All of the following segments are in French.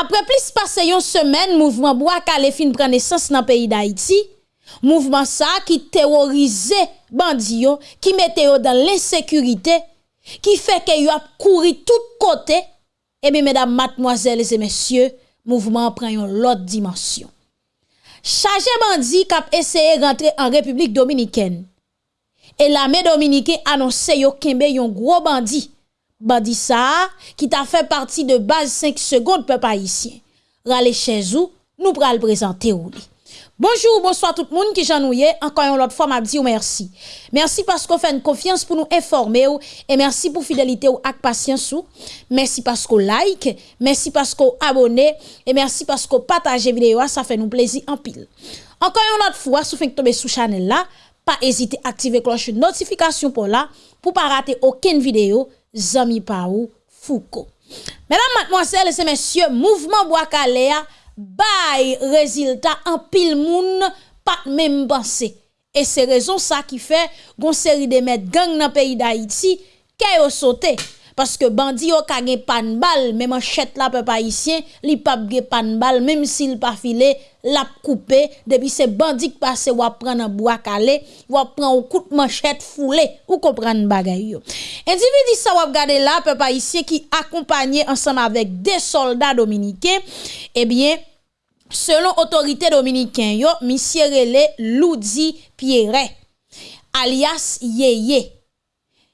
Apre plis pase yon semen, mouvment Bouakale fin prene sens nan peyi d'Haïti, mouvment sa ki terorize bandi yo, ki mete yo dan l'insekurite, ki feke yo ap kouri tout kote, ebe mèdam matmoazèles et mèsyè, mouvment pren yon lot dimensyon. Chaje bandi kap eseye rentre an Republik Dominikèn, e la mè Dominikè anonsè yo kembe yon gro bandi, Bandi ki ta fè parti de base 5 seconde pe pa isyen. Rale chèzou, nou pral li. Bonjour, bonsoir tout moun ki jan nou ye, ankan yon lot fwa mabdi ou mersi. Mersi pasko fè n konfians pou nou informe ou, e mersi pou fidelite ou ak pasyans ou. Mersi pasko like, mersi pasko abone, e mersi pasko pataje videyo a, sa fè nou plezi anpil. Ankan yon lot fwa, sou fèk tobe sou chanel la, pa ezite aktive kloche notifikasyon pou la, pou pa rate oken videyo, Zami pa ou Fouko Mèdam matmoasele se mèsyè Mouvment Boakalea Bay reziltat an pil moun Pat mèm bansè E se rezon sa ki fè Gon seri de mèd gang nan peyi da iti Kè yo sote Paske bandi yo kage pan bal Mèm an chèt la pe pa isyen Li pap ge pan bal Mèm si l pa file lap couper depuis ces bandits passé ou prendre un bois calé ou prendre un coup de manchette foulé ou comprendre bagay yo. Individu ça ou regarder là peuple haïtien qui accompagné ensemble avec des soldats dominicains eh bien selon autorité dominicaine yo monsieur relé Loudi Pierret alias Yeye.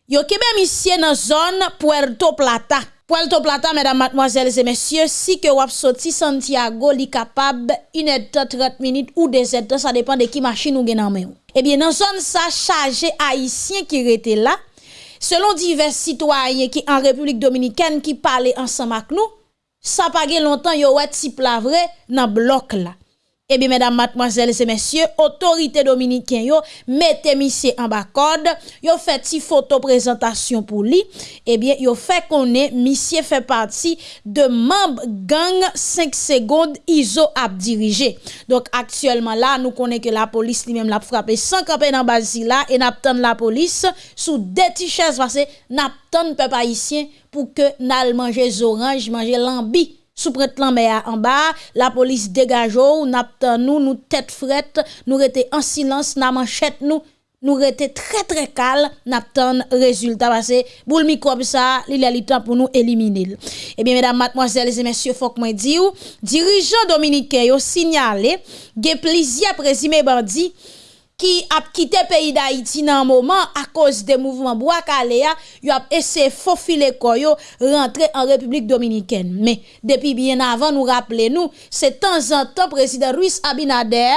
Yo kebe monsieur dans zone Puerto Plata. Puerto Plata, mesdames, mademoiselles et messieurs, si que wap sorti Santiago li capable 1h30 minutes ou 2h30, ça dépend de qui machine ou gen en main. Eh bien, dans zone ça chargé haïtien qui était là, selon divers citoyens qui en République dominicaine qui parlaient ensemble avec nous, ça pas longtemps yo wè type la vrai dans bloc là. Eh bien, mesdames, mademoiselles et messieurs, autorité dominicain, yo, mettez monsieur en bas code, yo fait si photo présentation pour lui. Eh bien, yo fait qu'on est, monsieur fait partie de membre gang 5 secondes ISO à dirigé. Donc, actuellement là, nous connaissons que la police lui-même l'a frappé sans camper dans Basila et n'a la police sous des t-shirts parce que n'a peuple haïtien pour que n'al manger orange, manger lambi sous prête en bas, la police dégage ou n'a nous nous tête frette, nous rete en silence, n'a manchette nous nous rete très très calme, n'attend résultat parce que boule microbe ça, il a le temps pour nous éliminer. Eh bien mesdames, mademoiselles et messieurs, faut que moi dire, dirigeant dominicain yo signalé, ge plaisir présumé bandi qui a quitté le pays d'Haïti dans un moment à cause des mouvements Boakalea, il a essayé de faufiler rentrer en République dominicaine. Mais depuis bien avant, nous rappelons, c'est temps en temps, président Ruiz Abinader,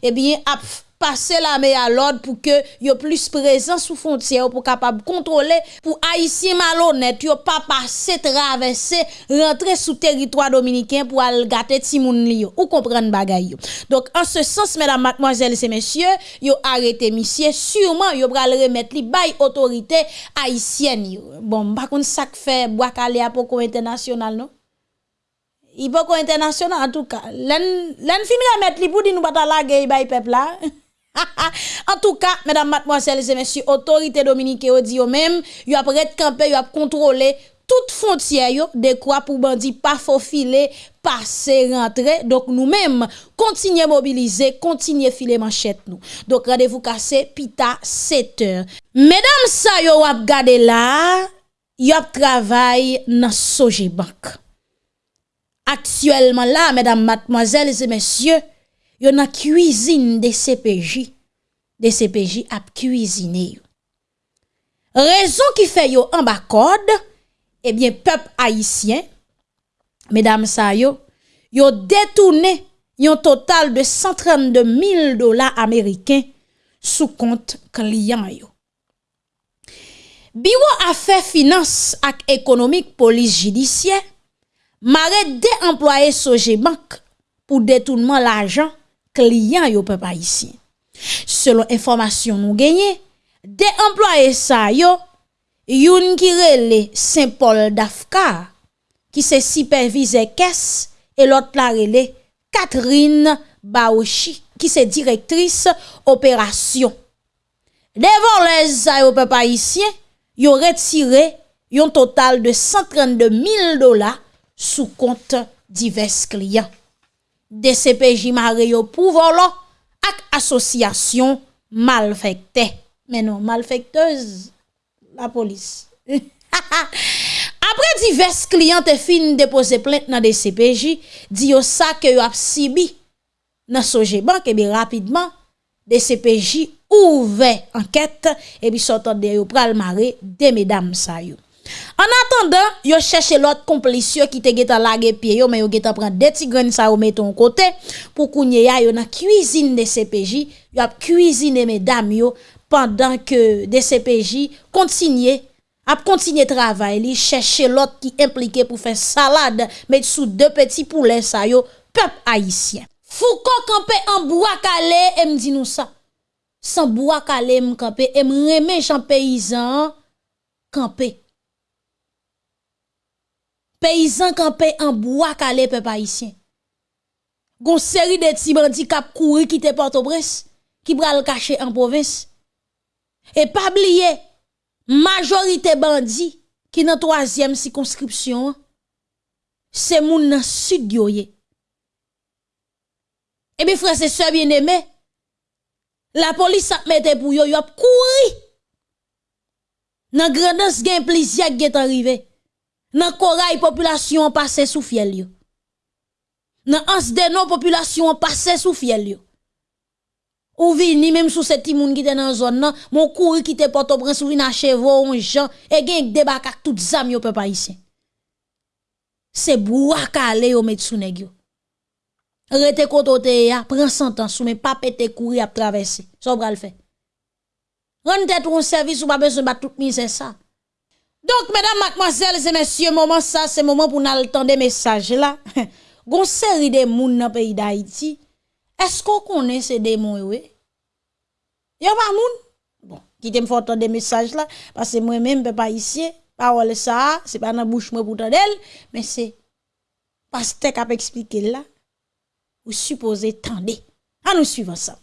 eh bien, a passer la main à l'ordre pour que yo plus présent sous frontière pour capable contrôler pour haïtien malhonnête yo pas passer traverser rentrer sous territoire dominicain pour aller gâter ti moun li ou comprendre bagay yo. Donc en ce sens mesdames mademoiselles et messieurs, yo arrêté monsieur sûrement yo pral remettre li bay autorité haïtienne yo. Bon, par contre ça fait bois calé à poko international non? Pas international en tout cas. L'en l'en fin remettre li pour dire nous pas la guerre bay peuple là. en tout cas, mesdames, mademoiselles et messieurs, autorité dominicaine ont dit même, yo après camper, yo a contrôler toute frontière yo de quoi pour bandi pas faufiler, passer rentrer. Donc nous-mêmes continuer mobiliser, continuer filer manchette nous. Donc rendez-vous cassé pita 7 heures. Mesdames ça yo a gade là, yo travail dans Sojibank. Actuellement là, mesdames, mademoiselles et messieurs, yo nan cuisine de CPJ, de CPJ ap cuisine yo. Rezon ki fe yo an bakod, ebyen eh pep haisyen, medam sa yo, yo detoune yon total de 132 mil dola Ameriken sou kont kliyan yo. Biwo afe finance ak ekonomik polis jidisye, mare de employe soje bank pou detounman l'ajan client yo peuple haïtien. Selon information nous gagné, des employés sa yo youn ki rele Saint-Paul d'Afka qui se supervise caisse et l'autre la rele Catherine Baochi qui se directrice opération. Devant les yo peuple haïtien, yo retiré yon total de 132 000 dollars sous compte divers clients. DCPJ Mario pou volo ak asosyasyon malfekte. Menon, malfektez la polis. Apre divers kliyant te fin depose plente nan DCPJ, di yo sa ke yo ap sibi nan soje bank e bi rapidman DCPJ ouve anket e bi sotan de yo pral mare de medam sa yo. An atandan, yo chèche lot komplisyon ki te getan lage pie yo, men yo getan pran deti gren sa yo meton kote, pou kounye ya yo nan kuisine de CPJ, yo ap kuisine me dam yo, pandan ke de CPJ kontinye, ap kontinye travay li, chèche lot ki implike pou fè salade, met sou de peti poulen sa yo, pep haisyen. Fouko kampe an Bouakale, em di nou sa. San Bouakale m kampe, em reme jan peyizan, kampe. Paysan campé en bois calé peuple haïtien. Gon série de petits bandits qui couru quitter Port-au-Prince qui pral cacher en province. Et pas oublier majorité bandits qui dans troisième circonscription c'est moun nan sud yo Et bien frère c'est sœur bien aimé la police a mette pour yo yo couru. Nan grandance gen plaisir qui est arrivé nan koray population pase sou fiel yo. Nan ans de denon population pase sou fiel yo. Ou vini même sous ces petits moun qui étaient dans zone nan, mon couru qui te Port-au-Prince ou vini à chevaux on Jean et gen débak ak tout zam yo peuple haïtien. C'est bouakale yo met sou nèg yo. Rete kotote ya, prend 100 ans sou mais pas pété courir à traverser. Ça so bral fait. Rende tête un service ou pas besoin bat tout mise ça. Donc, mesdames, mademoiselles et messieurs, moment ça, c'est moment pour nous entendre des messages là. Gon série de moun dans le pays d'Haïti. Est-ce qu'on connaît ces démons, oui? Y'a pas moun? Bon, qui t'aime faire des messages là, parce que moi-même, je pas ici, parole ça, c'est pas dans la bouche pour d'elle, mais c'est parce que tu expliqué là, ou supposé tendre. À nous suivre ça.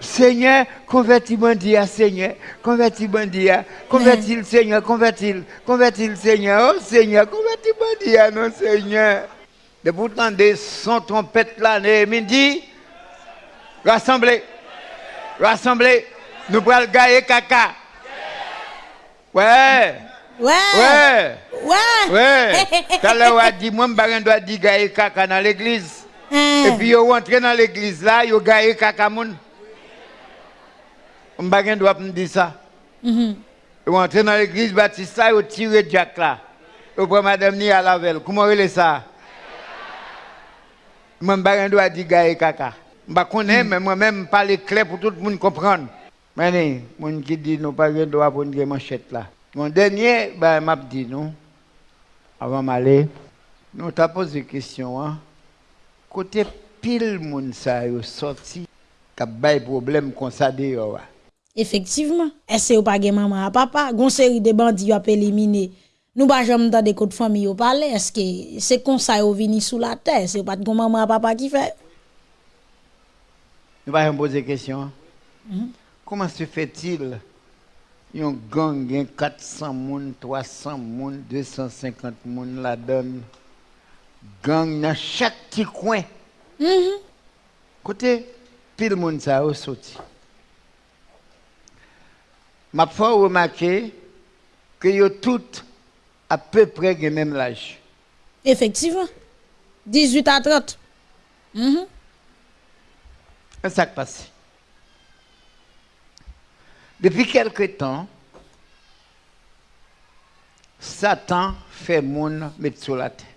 Seigneur, convertis bandit Seigneur, convertis bandit convertis le Seigneur, convertis, convertis le Seigneur, oh Seigneur, convertis bandit non Seigneur. De pourtant des son trompette là, midi, rassemblez, rassemblez, nous prenons gagner caca. Ouais. Ouais. Ouais. Ouais. Ouais. Tout à l'heure, dit, moi, je dois dire caca dans l'église. E pi yo rentre nan l'eglise la, yo gaye kakamoun. Mbagen dwa m di sa. Yo rentre nan l'eglise batista, yo tire jack la. Yo pre madame ni alavel. Kouman rele sa? Mwen bagen dwa di gaye kaka. Mba konen, men mm. mwen men pale kle pou tout moun kompran. Meni, moun ki di nou pa gen dwa pou nge manchet la. Mon denye, ben map di nou. Avan male, nou ta pose kestyon an. Côté pile moun sa yo sorti ka bay problème comme ça dehors effectivement. Est-ce pas gen maman à papa? Gon série de bandits a éliminé. Nous pas jamais dans des de famille au parler est-ce que c'est comme ça yo vini sous la terre? C'est pas gon maman à papa qui fait? Nous pas poser question. Mm comment se fait-il? Yon gang gen 400 moun 300 moun 250 moun la donne gang dans chaque petit coin. Mm Côté, pile monde ça a sorti. M'a fait remarquer que yo toutes à peu près le même âge. Effectivement. 18 à 30. Mm -hmm. Ça passe. Depuis quelque temps, Satan fait moun mettre sur la terre.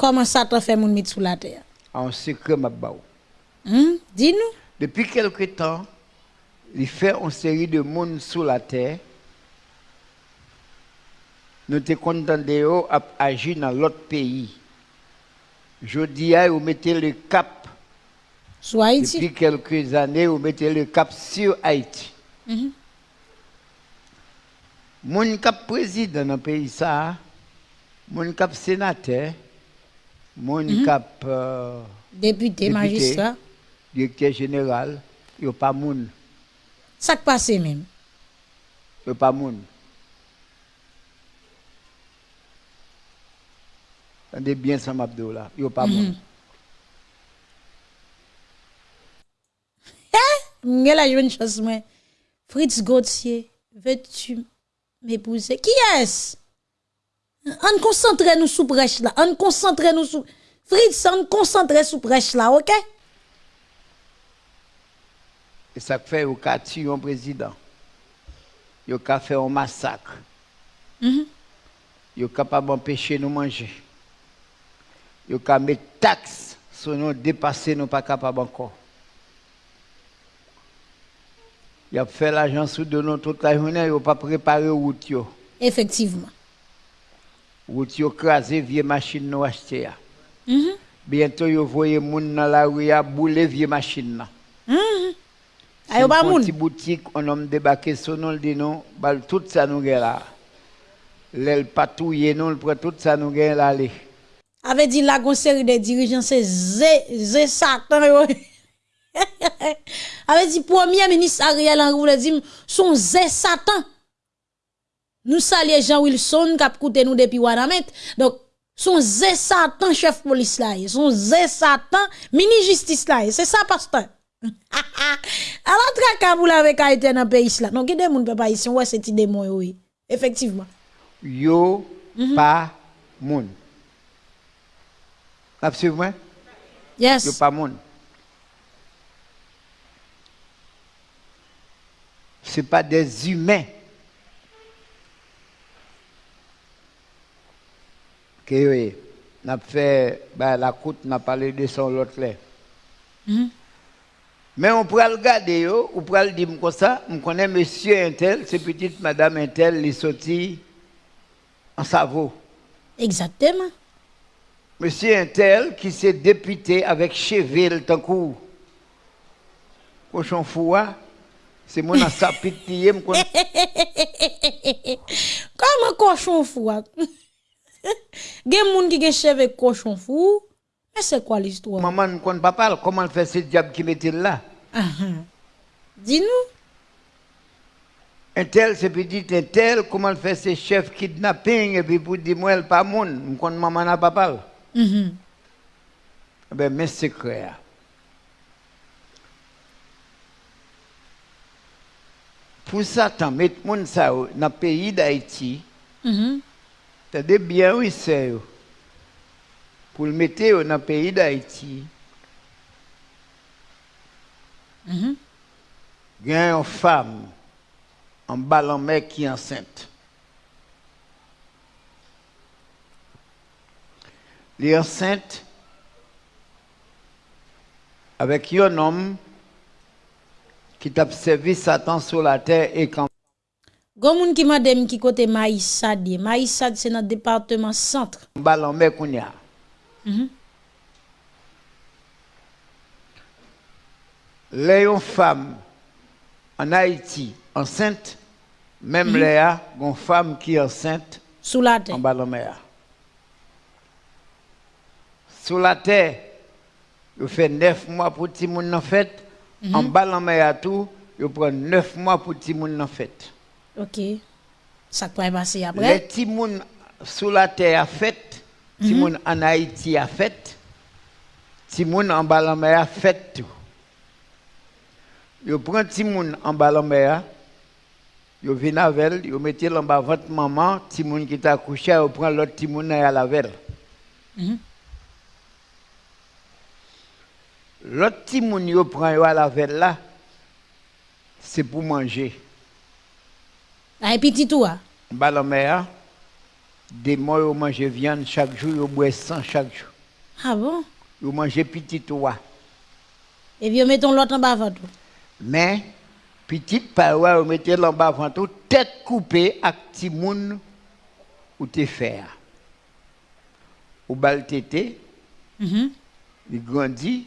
Comment ça t'a fait mon sous la terre? En secret, ma hmm? Dis-nous. Depuis quelque temps, il fait une série de monde sous la terre. Nous te contents à agir dans l'autre pays. Je dis à vous mettez le cap. Sur Haïti. Depuis quelques années, vous mettez le cap sur Haïti. Mm Mon cap président dans le pays, ça, mon cap sénateur, mon mhm. cap euh, député, magistrat, directeur général, il n'y a pas moun. Ça qui passe même. Il n'y a pas moun. Tendez bien ça m'abdou là. Yo pas moun. M'gè la jeune chose moi. Fritz Gauthier, veux-tu m'épouser? Qui est-ce? On concentre nous sous brèche là. On concentre nous sous Fritz, on concentre sous brèche là, OK? Et ça fait au cas tuer un président. Yo ka fait un massacre. Mhm. Yo capable d'empêcher nous manger. Yo ka mettre taxe sur nous dépasser nous pas capable encore. Il a fait l'argent sous de nous toute la journée, il pas préparé route. Effectivement. Route yo crasé vieille machine nous acheter. ya. Mhm. Bientôt yo voyez moun dans la rue a bouler vieille machine là. Mhm. Ayo ba moun? Petit boutique, on a débarqué nous, le dit non, bal tout ça nous gagne là. L'aile patouille nous, le prend tout ça nous gagne là. allez. avait dit la gon série de dirigeants c'est zé zé satan yo. avait dit premier ministre Ariel Henry voulait dire son zé satan. Nous saluons Jean Wilson qui a coûté nous depuis Wanamet. Donc son zé satan chef police là, son zé satan mini justice là, c'est ça pasteur. Alors traka avec Haïti dans pays là. Non, qui des moun papa ici, ouais c'est démon oui. Effectivement. Yo pas moun. Absolument. Yes. Yo pas moun. Ce pas des humains. Que est. n'a fait bah, la côte n'a parlé de son l'autre là. Mhm. Mais on pourrait le garder, on pourrait le dire comme ça. On connaît monsieur Intel, c'est petite madame Intel, il sorti en Savo. Exactement. Monsieur Intel, qui s'est député avec Cheville, tant coup, cochon foua, c'est mon sapit. Comment cochon fou? gen moun ki gen cheve cochon fou, mais c'est quoi l'histoire? Maman ne compte pas parler, comment fait ce diable qui mettait là? Ah, ah, Dis-nous. Un tel, c'est petit, un tel, comment fait ce chef kidnapping, et puis pour dire, moi, elle pas moun, je compte maman n'a pas parlé. Mm -hmm. Eh ben, mes secrets. Pour Satan, mettre moun ça dans le pays d'Haïti, mm -hmm. Des bien oui c'est. Pour le mettre dans le pays d'Haïti, Mhm. il y a une femme en ballon mec qui est enceinte. Elle est enceinte avec un homme qui t'a servi Satan sur la terre et quand Gon moun qui m'a dem qui côté Maïsad. Maïsad c'est notre département centre. qu'on y a. Mhm. Les une femme en Haïti enceinte, même Léa, une femme qui est enceinte Sous la terre. en la mer. Sous la terre, il fait neuf mois pour le monde en fête. En de la mer, tout, il prend neuf mois pour le monde en fête. OK. Ça peut passer Les après? petits monde sous la terre a fait, les monde en Haïti a fait, les monde en bas a fait tout. Yo prend ti moun en bas la yo vinn avec, yo mettez en bas votre maman, ti moun qui t'a couché, yo prend l'autre ti moun à la veille. Mhm. L'autre ti moun yo prend yo à la veille là, c'est pour manger. Ah, et petit tout. mer, des mois yo manger viande chaque jour, yo boire sang chaque jour. Ah bon? Yo manger petit oie. Et puis mettons l'autre en bas avant tout. Mais, petite paroi, vous mettez l'en bas avant tout, tête coupée avec petit moun ou te faire. Ou bal tété, Mhm. il grandit,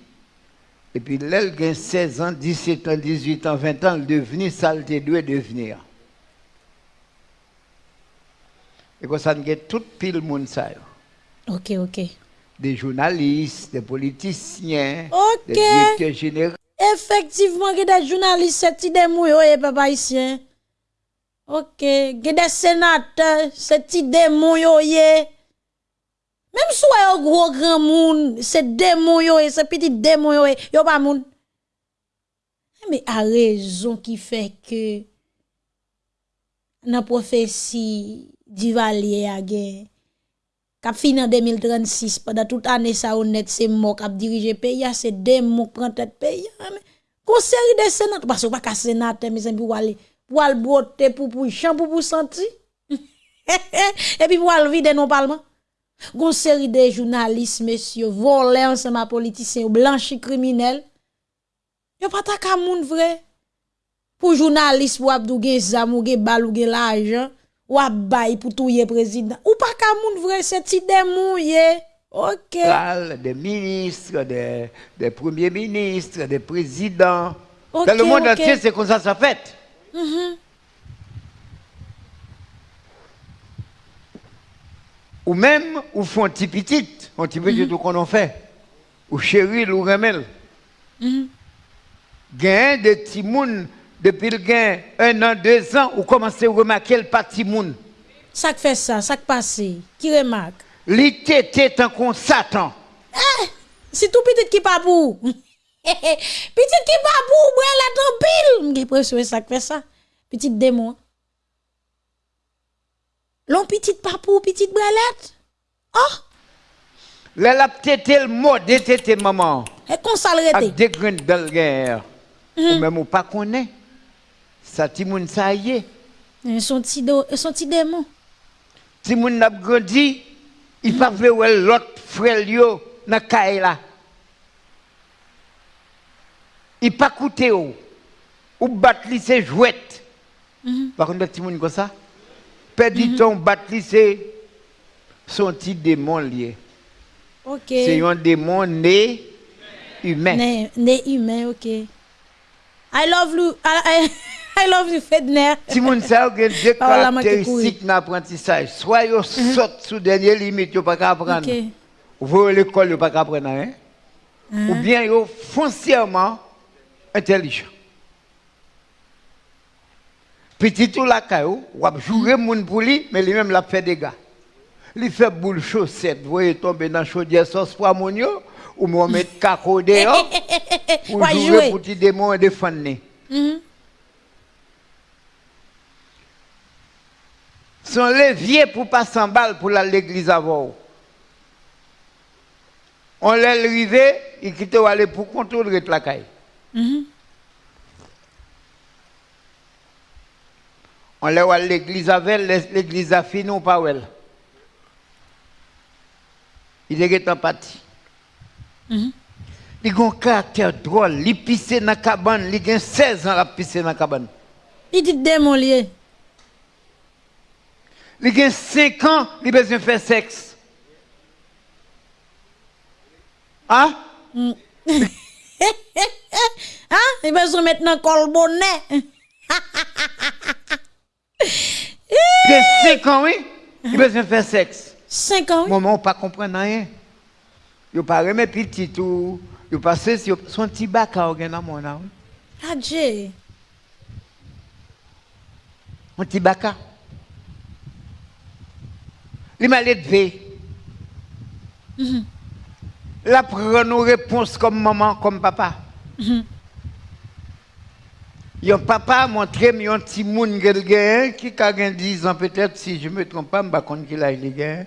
et puis là, il a 16 ans, 17 ans, 18 ans, 20 ans, il devenu ça, il doit devenir. Et comme ça, il a tout pile monde ça. OK, OK. Des journalistes, des politiciens, des directeurs généraux. Effectivement, il y a des journalistes, c'est des mouilles, et papa ici. Ok, il y a des sénateurs, c'est des mouilles. Même si un gros grand monde, c'est démon yo et c'est petit démon yo, yo pas moun. Mais a raison qui fait que dans prophétie du Valier a gagné. Cap fin en 2036, pendant toute année, ça honnête, c'est moi qui dirige pays, c'est démon qui prend tête pays. Qu'on série de sénateurs, parce que pas qu'à sénateur, mais c'est pour aller, pour aller botter, pour pour champ, pour pour sentir. Et puis pour aller vider nos parlements. Gon série de journalistes, messieurs, volés ensemble politiciens, blanchis criminels. Yo pas ta ka moun vrai. Pour journaliste pour abdou gen zam ou gen bal ou gen l'argent, ou bay pour touyer président. Ou pas ka moun vrai, c'est ti démon OK. Des ministres, des, des premiers ministres, des présidents. Dans le monde entier, c'est comme ça ça fait. Mm Ou même, ou font petit petit, un petit petit tout qu'on en fait. Ou chéri, ou remel. Mm Gain de petits depuis le gain un an, deux ans, ou commencez à remarquer le petit moun. Ça fait ça, ça passe. Qui remarque? L'été tant qu'on Satan. Eh, c'est tout petit qui pas pour. petit qui pas pour, moi la tempile. J'ai presque ça fait ça. Petit démon. L'on petit papou, petite bralette. Oh! Là, la petite le mode, tété maman. Et qu'on s'arrête. Avec des graines de guerre. Ou même ou pas connaît. Ça, Timoun, ça y est. Son petit démon. Timoun n'a grandi, il pas vu l'autre frère yo dans la Il pas coûté ou. Ou battre ses jouettes. Par contre, Timoun comme ça. Perdu mm ton battre c'est son petit démon lié. OK. C'est un démon né humain. Né, né humain, OK. I love you. I, I love you, Fedner. Si moun sa ou gen deux caractéristiques dans l'apprentissage, soit yo saute sous dernière limite, yo pas apprendre. Okay. Ou voyez l'école, yo pas apprendre? Mm Ou bien yo foncièrement intelligent. Petit tout la ou? A jouer moun pour lui, mais lui-même l'a fait des gars. Il fait boule chaussette, vous voyez tomber dans chaudière sauce pour amonio, ou démon et défendre. Mm -hmm. Son levier pour pas s'emballer pour l'église avant. On l'a levé, il quitte aller pour contrôler la caille. Mm On l'a à l'église avec, l'église a fini ou pas elle. Il est en partie. Mm Il a un caractère drôle, il pisse dans la cabane, il a 16 ans à pisser dans la cabane. Il dit démon lié. Il a 5 ans, il a besoin de faire sexe. Hein? Mm. hein? Il a besoin de colbonnet. Il a 5 ans, oui? Il a besoin de faire sexe. 5 ans, oui? Maman, pas comprendre rien. Il pas remet petit tout. Il passe son petit bac à organe mon âme. Adje. Un petit bac à. Il m'a levé. Mm La prend nos réponses comme maman, comme papa. Mm -hmm. Yon papa montré un petit moun qui a 10 ans peut-être, si je ne me trompe pas, je ne sais pas qu'il a il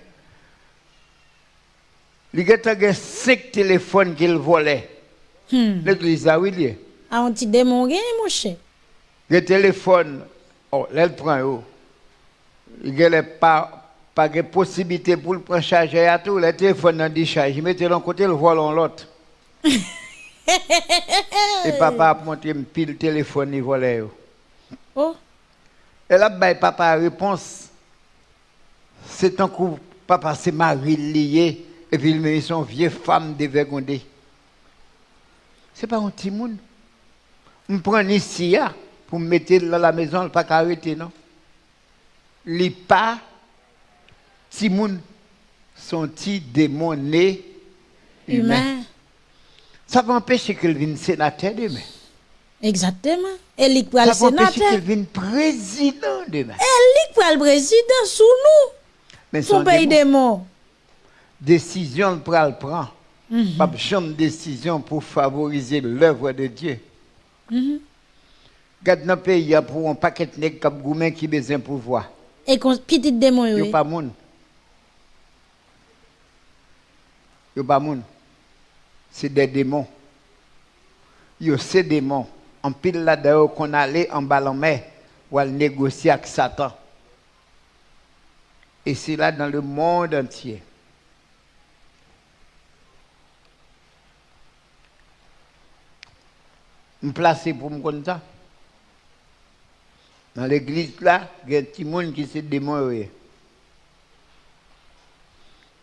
il a 5 téléphones qu'il volait. Hmm. L'église a oui. Ah, on petit démon, mon cher. Le téléphone, oh, là, il prend. Il n'y a pas, pas de possibilité pour le prendre charger à tout. Le téléphone dans décharge. Il mettait l'un côté, le volant l'autre. Et papa a montré un pile téléphone, il volait. Oh. Et là, ben, papa a réponse. C'est un coup, papa s'est marié lié. Et puis il met son vieille femme dévergondée. Ce n'est pas un petit monde. On prend ici pour me mettre dans la maison, pas arrêter, non? Les pas, petit monde, sont petit démon né humain. Ça va empêcher qu'il vienne sénateur demain. Exactement. Et il peut le sénateur. Ça va empêcher qu'il vienne président demain. Et il peut le président sous nous. Mais son pays démon. décision pour le prendre. Pas de décision pour favoriser l'œuvre de Dieu. Garde dans le pays, il y a pour un paquet de nègres qui ont besoin de pouvoir. Et petit démon Il n'y oui. a pas de monde. A pas. C'est des démons. Il y a ces démons. En pile là-dedans qu'on allait en bas en mer aller négocier avec Satan. Et c'est là dans le monde entier. Je placé pour me ça. Dans l'église là, il y a un petit monde qui s'est démoré.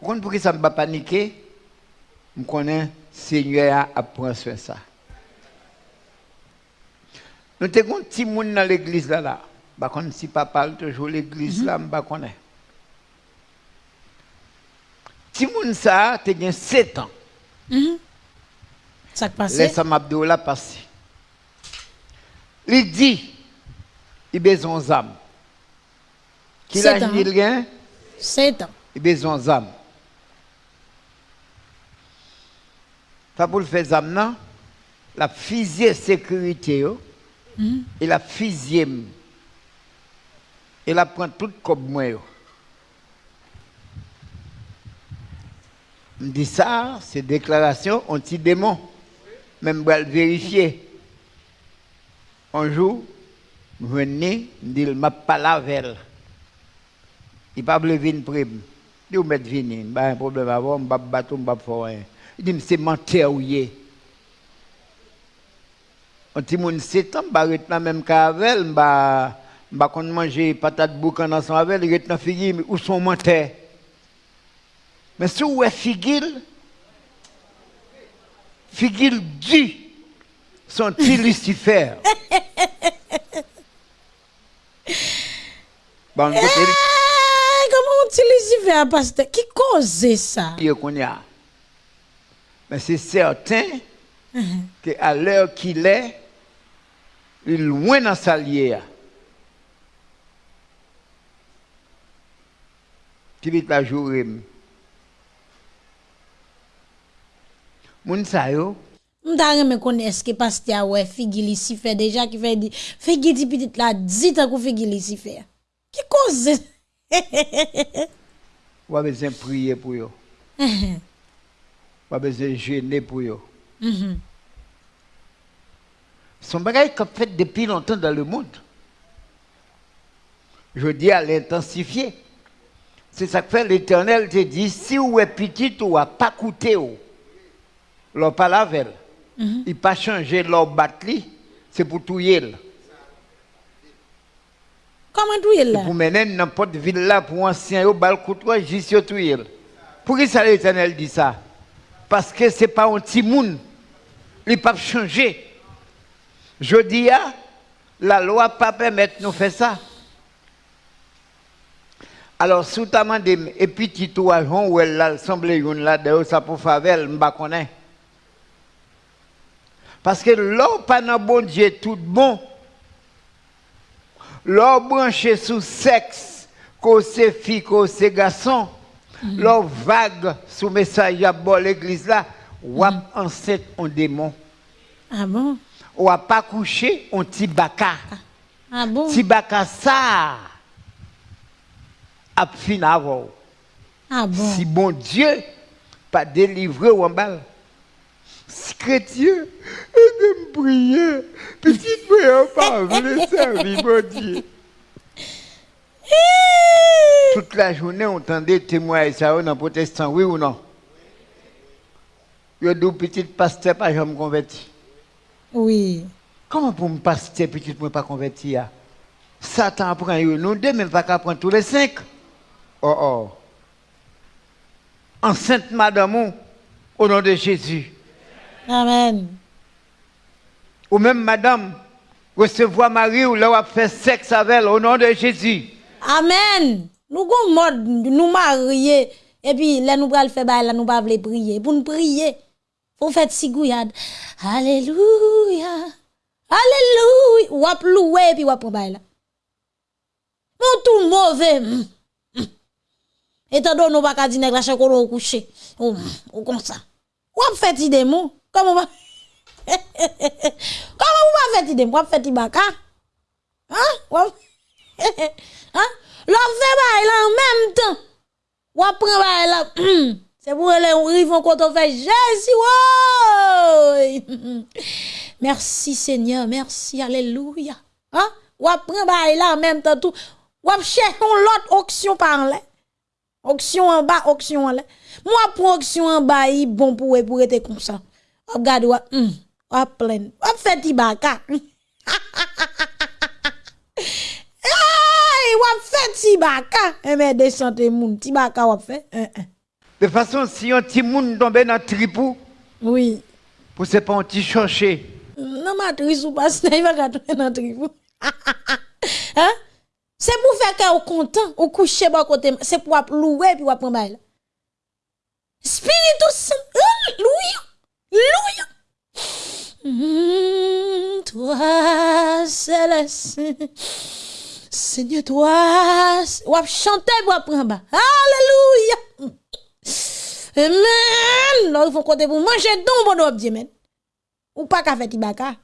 Vous pourquoi ça ne m'a pas paniquer? Je connais Seigneur a pris soin ça. Nous avons un petit monde dans l'église là. là. Contre, si papa parle toujours l'église là, je ne connais Petit monde ça, tu as 7 ans. Ça qui passe. Laisse Abdou là passer. Il dit, il a besoin d'âme. Qui l'a dit rien? 7 ans. Il a besoin d'âme. Ça pour le faire? La physique sécurité, yo, et la physique. Et la prend tout comme moi. Je dis ça, c'est déclaration anti-démon. Même pour le vérifier. Un jour, je venais, je dis, je ne pas la veille. Il ne pas venir prime. Il dit, mettre venir, pas un problème avant, je ne vais pas battre, je ne vais pas faire rien. Dim se mante ou ye. An ti moun setan, ba retna menm ka avel, ba, ba kon manje patat boukan ansan avel, retna figi ou son mante. Men sou we figil, figil di, son ti Lucifer. Ban gote... Eee, eh, koman ti Lucifer, pastor, ki koze sa? Yo konya. Mais c'est certain mm -hmm. qu'à l'heure qu'il est, il est loin dans sa lière. Qui vite la journée. Moun sa yo. Mta reme konen eske pas te awe figi li si fe deja ki fe di. Figi di pitit la di ta kou figi li si fe. Ki koze? Wabe zin priye pou yo. A besoin de gêner pour yo. Son bagage qu'on fait depuis longtemps dans le monde. Je dis à l'intensifier. C'est ça que fait l'Éternel te dit, si vous êtes petit, ou a pas coûté, ou, l'on pas la veille. Il pas changé leur batterie, c'est pour tout yel. Comment tout là? Pour mener n'importe ville là, pour ancien, yo, bal coûte, juste yo tout yel. Pour qui ça l'Éternel dit ça? Parce que c'est pas un petit monde. Il pas changer. Je dis, ah, la loi pas permettre nous faire ça. Alors, sous ta main, et puis tu toi, où elle a semblé une là, de ça pour favel, m'ba connaît. Parce que l'eau pas dans bon Dieu tout bon. L'eau branché sous sexe, que c'est fille, que c'est garçon. L'eau vague sous message à l'église là, ou enceinte en démon. Ah bon? Ou a pas couché, on petit baka. Ah bon? Ti baka ça a fin avant. Ah bon? Si bon Dieu pas délivré ou en balle. Si chrétien, me prier, petite prière pas voulu servir mon Dieu. Toute la journée, on entendait témoigner ça dans protestant, oui ou non? Yo dou petit pasteur pas jamais converti? Oui. Comment pour me pasteur petit moi pas converti? Satan prend nous deux même pas qu'à prendre tous les cinq. Oh oh. Enceinte madame, au nom de Jésus. Amen. Ou même madame, recevoir Marie ou là faire sexe avec elle au nom de Jésus. Amen. Nous gon mode nous marier et puis là nous pral faire bail là nous pas vle prier. Pour nous prier, faut faire. Alléluia. Alléluia. Ou ap louer et puis ou ap bail là. Mon tout mauvais. mm, mm. Étant donné nous pas ka dîner la au coucher. Ou, comme ça. Ou ap fait idée mou? Comment va? Comment vous pas fait idée? Ou ap fait? Hein? Ap- Hein? L'on fait bail là en même temps. Ou ap prend bail là. C'est pour les rivons quand on fait Jésus. Merci Seigneur, merci, alléluia. Hein? Ou ap prend bail là en même temps tout. Ou ap chercher l'autre auction par là. Auction en bas, auction en l'air. Moi, pour auction en bas, il bon pour pour être comme ça. Regarde, ou ou plein. Ou fait tibaka. Hey, fait. Eh mais moun, fait. Hein, hein. De façon, si un petit monde tombe dans le tripou, Oui. pour se pas un petit chercher. Non, matrice ou pas, il va dans tribou. Hein? C'est pour faire que vous content, ou coucher côté, c'est pour louer puis ou prendre bail. Spiritus Saint, alléluia. Alléluia. Mm, toi, céleste. Seigneur, toi, ou ap chanter pour ap prendre bas. Alléluia. Amen. Là, il faut côté pour manger don bon Dieu, men. Ou pas qu'à faire tibaka.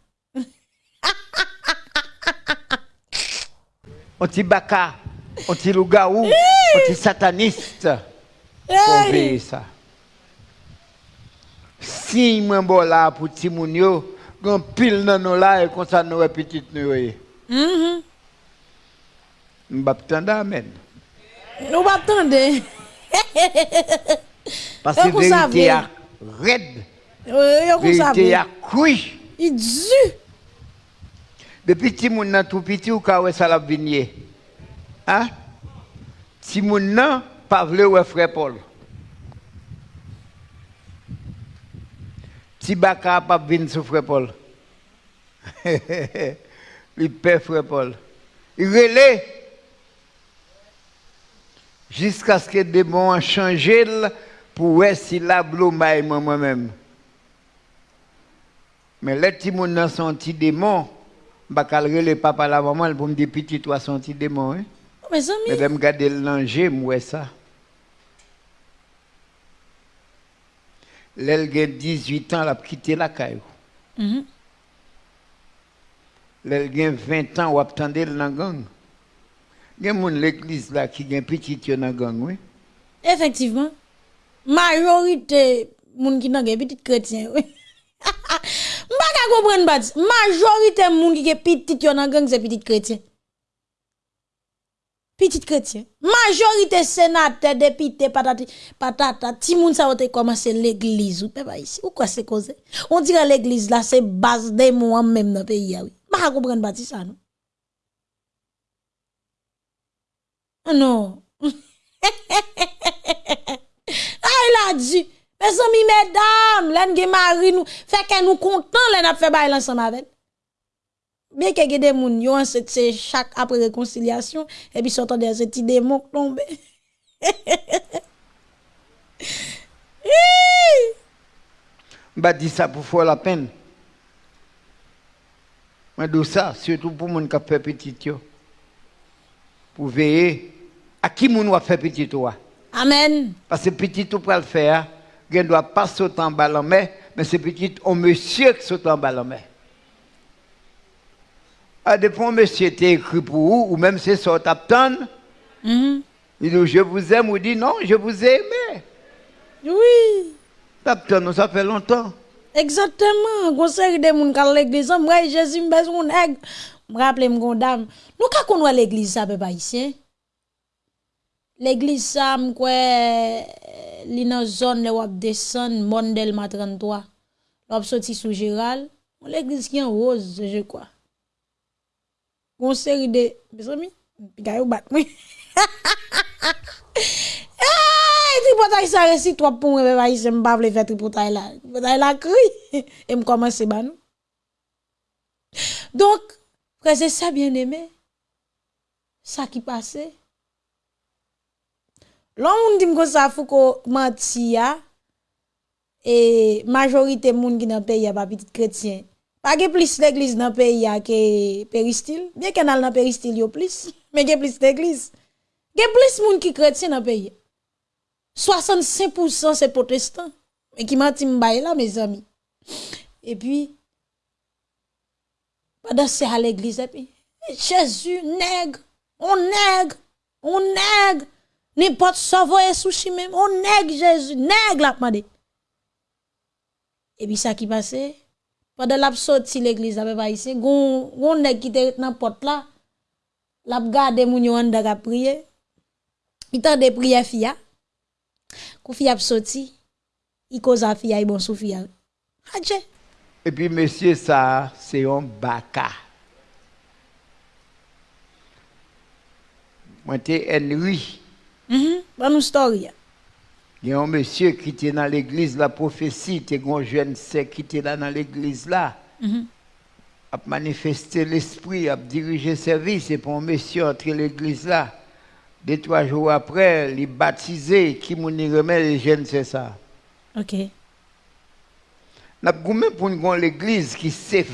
Un petit baka, un petit loup-garou, un petit sataniste. Faut Hey. ça. Si moi bon là pour ti moun yo, gon pile nan nous là et comme ça nous petit nous yo. Mhm. Mbap tanda amen. Nou mbap tande. Parce que vérité est raide. Vérité est couille. Il dit. Depuis que mon nan tout petit ou ka wè sa la vinye. Hein? Si mon nan pa vle wè frère Paul. Si baka pa vin sou frère Paul. Il pè frère Paul. Il relè. Jusqu'à ce que le démon a changé pour wè si la blou maille moi moi-même. Mais les petits moun nan son petit démon, bah calre le papa la maman pour me dire petit toi son petit démon hein? Mes amis. Mais me garder l'ange moi ça. L'elle gen 18 ans, elle a quitté la caillou. Mhm. L'elle gen 20 ans, ou attendait dans la gang. gen moun l'Eglise la ki gen pitit yo nan gang, oui? Effectivement. Majorité moun ki nan gen pitit chrétien, oui. Mba ka kompren badi, majorité moun ki gen pitit yo nan gang se pitit chrétien. Petit chrétien. Majorité sénateur, député, patati, patata, ti moun sa wote commencer l'église ou pe ici. Ou quoi c'est cause? On dirait l'église là, c'est base des mots même dans le pays, oui. Mba ka kompren pas ça, non? Non. Ah, il a dit, mes amis, mesdames, l'en gen mari nous, fait que nous content, l'en a fait bail ensemble avec. Bien que des moun, yo c'est chaque après réconciliation, et puis sortant des petits démons tombent. Bah dit ça pour faire la peine. Mais de ça, surtout pour moun qui fait petit yo. Pour veiller à qui moun va faire petit toi. Amen. Parce que petit tout pour le faire, il ne doit pas sauter en bas en mer, mais c'est petit au monsieur qui saute en bas en mer. À des fois, monsieur était écrit pour vous, ou même c'est ça, t'attends. Mhm. Il dit, je vous aime, ou dit, non, je vous ai aimé. Oui. T'attends, ça fait longtemps. Exactement. Conseil de moun kal l'église, moi Jésus m'bez mon nèg. Mraple mgondam, nou ka konwa l'eglise sa pe pa isye? L'eglise sa mkwe li nan zon le wap desen moun del matran toa. Lop soti sou jiral, bon, l'eglise ki an roz je kwa. Gon seri de, besami, pika yo bat mwen. Eyyy, tripotay sa resi trop pou mwen pe pa isye mbap le fe tripotay la. Tripotay la kri, e mkoman se ban nou. Donk, c'est ça bien aimé. Ça qui passait. L'on dit que ça ko menti ya et majorité moun qui dans pays a pas petit chrétien. Pas que plus l'église dans pays a que péristyle, bien qu'on a dans péristyle yo plus, mais que plus l'église. Gen plus moun qui chrétien dans pays. 65% c'est protestant. Mais qui m'a dit là, mes amis. Et puis, pendant c'est à l'église, puis, Jésus, nègre, on nègre, on nègre, n'importe savoir sushi même, on nègre Jésus, nègre la demandé. Et puis ça qui passait, pendant la l'église avec ici, gon gon nèg qui était dans porte là, l'a gardé moun yo en a prier. Il t'a de fia. Kou fia sorti, il cause fia bon sou fia. Adje. Et puis, monsieur, ça, c'est un baka. Moi, c'est Henry. Mhm. Bonne story. Il y a un monsieur qui était dans l'église, la prophétie, il y a un jeune sec qui était là dans l'église là. Mhm. A manifesté l'esprit, a dirigé service, et pour un monsieur entrer l'église là. Deux, trois jours après, il est baptisé, qui m'a remet les jeunes, c'est ça. OK. N'a pas pour nous l'église qui est.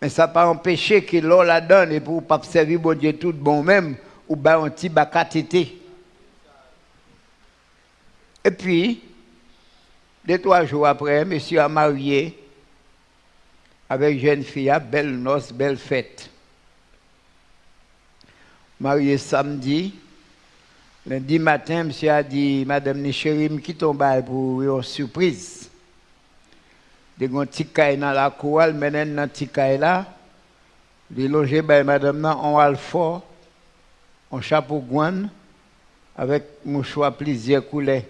Mais ça n'a pas empêché que l'on la donne et pour pas servir bon Dieu tout bon même, ou bien un petit. Et puis, deux, trois jours après, monsieur a marié avec une jeune fille, belle noce, belle fête. Marié samedi. Lundi matin, monsieur a dit, Madame Nicherim, qui tombe pour une surprise? De gon petit dans la cour, mène dans petit là. Il logé by madame nan en alfort, en chapeau guan, avec mouchoir plusieurs couleurs.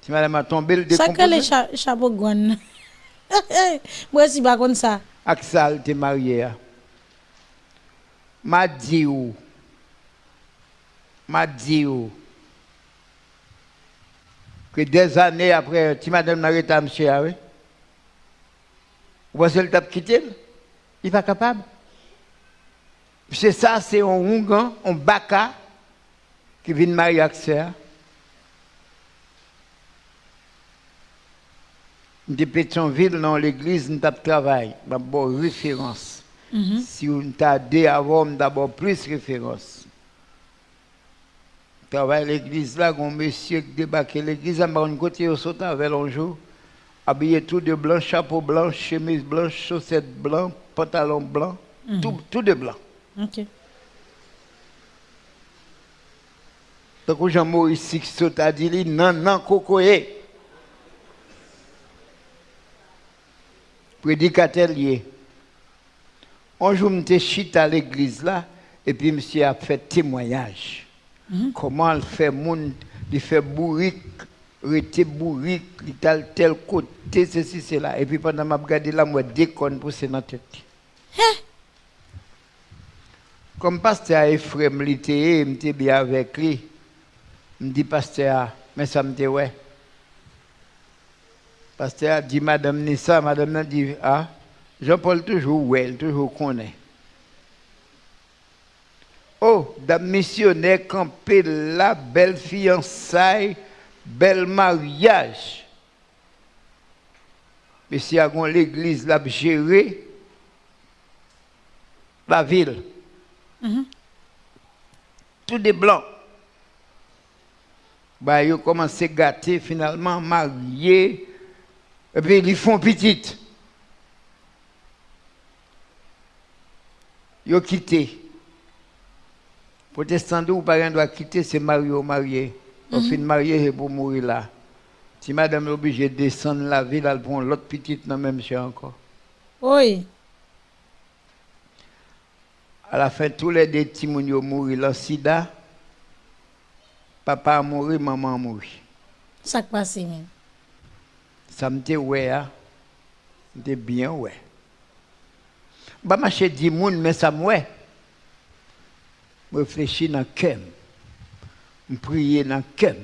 Si madame a tombé, le Ça que les cha chapeau guan. Moi si pas comme ça. Axel t'es marié. M'a dit ou. M'a dit ou. Que des années après, si madame n'a pas monsieur, oui. Vous pensez le tape quitter Il n'est pas capable. C'est ça, c'est un Ougan, un Baka qui vient marier avec ça. De Pétionville, dans l'église, nous avons travaillé. D'abord, référence. Si on t'a dit avant, d'abord plus référence. Travaille l'église là, un monsieur qui débarque l'église, à un côté, au sautant avec un jour habillé tout de blanc, chapeau blanc, chemise blanche, chaussettes blancs, pantalon blanc, tout, tout de blanc. OK. Donc Jean-Maurice Sixto a dit, non, non, cocoye. Prédicateur lié. Un jour, je suis à l'église là, et puis monsieur a fait témoignage. Comment il fait monde, il fait bourrique, rete bourrique, il tel tel côté, ceci, cela. Et puis pendant que je regardé là, moi, déconne pour dans la tête. Comme pasteur Ephraim l'était, j'étais bien avec lui. Je dis pasteur, mais ça me dit ouais. Pasteur a dit madame Nissa, madame a dit ah, Jean-Paul toujours ouais, toujours connaît. Oh, dame missionnaire campé la belle fiançaille, bel mariage. Mais si l'église l'a géré la ville. Tout des blancs. Bah, ils ont commencé à gâter, finalement, mariés. Et puis, ils font petite. Ils ont quitté. Protestant ou parent doit quitter, c'est marié ou marié. On fin marié pour mourir là. Si madame est obligée de descendre la ville, elle prend l'autre petite dans le même champ encore. Oui. À la fin, tous les deux petits moun yo mouri le sida. Papa a mouru, maman a mouru. Ça passe même. Ça me dit ouais, hein. Me bien ouais. Bah, ma chez dit moun, mais ça me ouais. Je réfléchis dans le cœur. Je prie dans le cœur.